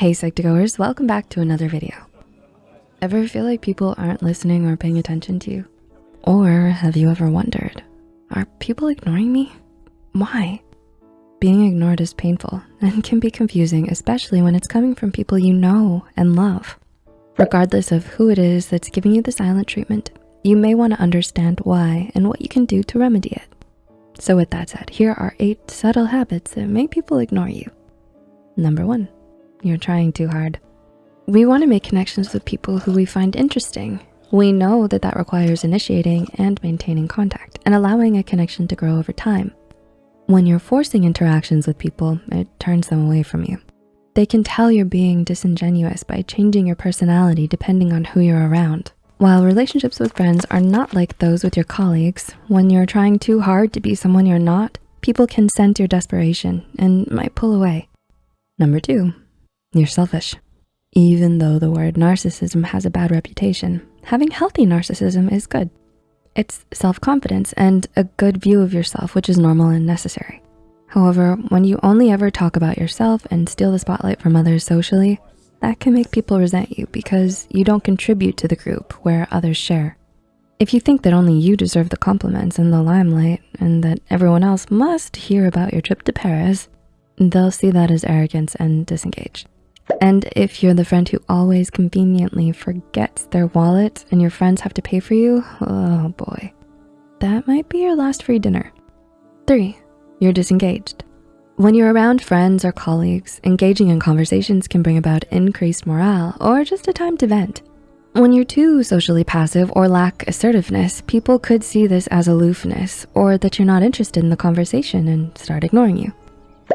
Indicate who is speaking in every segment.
Speaker 1: Hey Psych2Goers, welcome back to another video. Ever feel like people aren't listening or paying attention to you? Or have you ever wondered, are people ignoring me? Why? Being ignored is painful and can be confusing, especially when it's coming from people you know and love. Regardless of who it is that's giving you the silent treatment, you may wanna understand why and what you can do to remedy it. So with that said, here are eight subtle habits that make people ignore you. Number one, you're trying too hard. We wanna make connections with people who we find interesting. We know that that requires initiating and maintaining contact and allowing a connection to grow over time. When you're forcing interactions with people, it turns them away from you. They can tell you're being disingenuous by changing your personality depending on who you're around. While relationships with friends are not like those with your colleagues, when you're trying too hard to be someone you're not, people can sense your desperation and might pull away. Number two, you're selfish. Even though the word narcissism has a bad reputation, having healthy narcissism is good. It's self-confidence and a good view of yourself, which is normal and necessary. However, when you only ever talk about yourself and steal the spotlight from others socially, that can make people resent you because you don't contribute to the group where others share. If you think that only you deserve the compliments and the limelight and that everyone else must hear about your trip to Paris, they'll see that as arrogance and disengage. And if you're the friend who always conveniently forgets their wallet and your friends have to pay for you, oh boy, that might be your last free dinner. Three, you're disengaged. When you're around friends or colleagues, engaging in conversations can bring about increased morale or just a time to vent. When you're too socially passive or lack assertiveness, people could see this as aloofness or that you're not interested in the conversation and start ignoring you.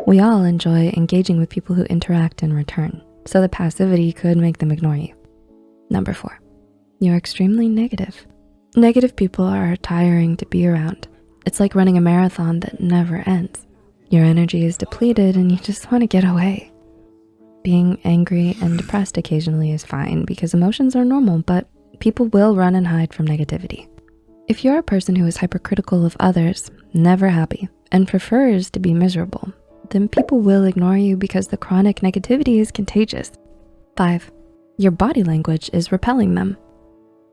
Speaker 1: We all enjoy engaging with people who interact in return, so the passivity could make them ignore you. Number four, you're extremely negative. Negative people are tiring to be around. It's like running a marathon that never ends. Your energy is depleted and you just wanna get away. Being angry and depressed occasionally is fine because emotions are normal, but people will run and hide from negativity. If you're a person who is hypercritical of others, never happy, and prefers to be miserable, then people will ignore you because the chronic negativity is contagious. Five, your body language is repelling them.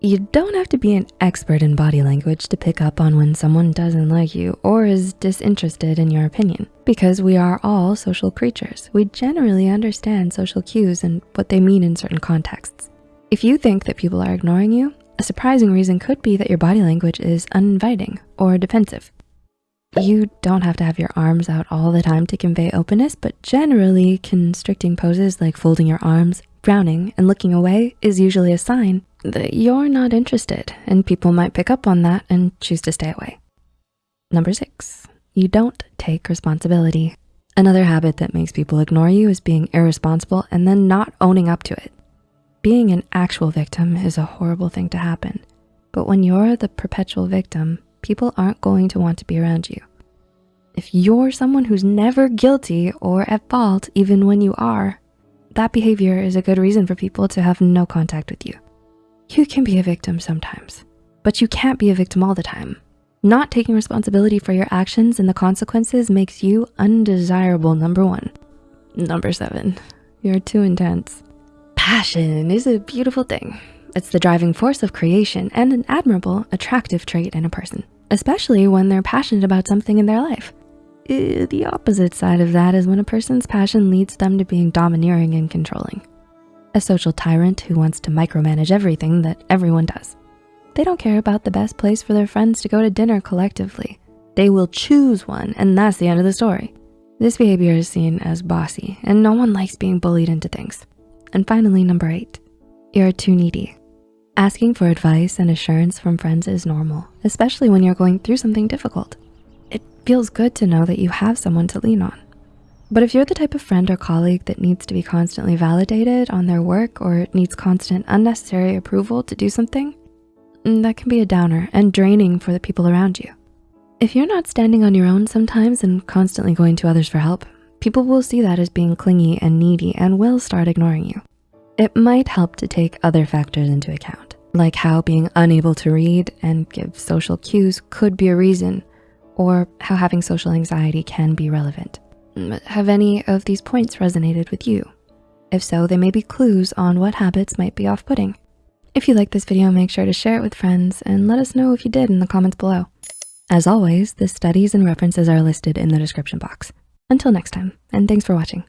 Speaker 1: You don't have to be an expert in body language to pick up on when someone doesn't like you or is disinterested in your opinion because we are all social creatures. We generally understand social cues and what they mean in certain contexts. If you think that people are ignoring you, a surprising reason could be that your body language is uninviting or defensive. You don't have to have your arms out all the time to convey openness, but generally constricting poses like folding your arms, frowning, and looking away is usually a sign that you're not interested and people might pick up on that and choose to stay away. Number six, you don't take responsibility. Another habit that makes people ignore you is being irresponsible and then not owning up to it. Being an actual victim is a horrible thing to happen, but when you're the perpetual victim, people aren't going to want to be around you. If you're someone who's never guilty or at fault, even when you are, that behavior is a good reason for people to have no contact with you. You can be a victim sometimes, but you can't be a victim all the time. Not taking responsibility for your actions and the consequences makes you undesirable, number one. Number seven, you're too intense. Passion is a beautiful thing. It's the driving force of creation and an admirable, attractive trait in a person, especially when they're passionate about something in their life. The opposite side of that is when a person's passion leads them to being domineering and controlling. A social tyrant who wants to micromanage everything that everyone does. They don't care about the best place for their friends to go to dinner collectively. They will choose one and that's the end of the story. This behavior is seen as bossy and no one likes being bullied into things. And finally, number eight, you're too needy. Asking for advice and assurance from friends is normal, especially when you're going through something difficult. It feels good to know that you have someone to lean on. But if you're the type of friend or colleague that needs to be constantly validated on their work or needs constant unnecessary approval to do something, mm, that can be a downer and draining for the people around you. If you're not standing on your own sometimes and constantly going to others for help, people will see that as being clingy and needy and will start ignoring you. It might help to take other factors into account, like how being unable to read and give social cues could be a reason, or how having social anxiety can be relevant. Mm, have any of these points resonated with you? If so, they may be clues on what habits might be off-putting. If you like this video, make sure to share it with friends and let us know if you did in the comments below. As always, the studies and references are listed in the description box. Until next time, and thanks for watching.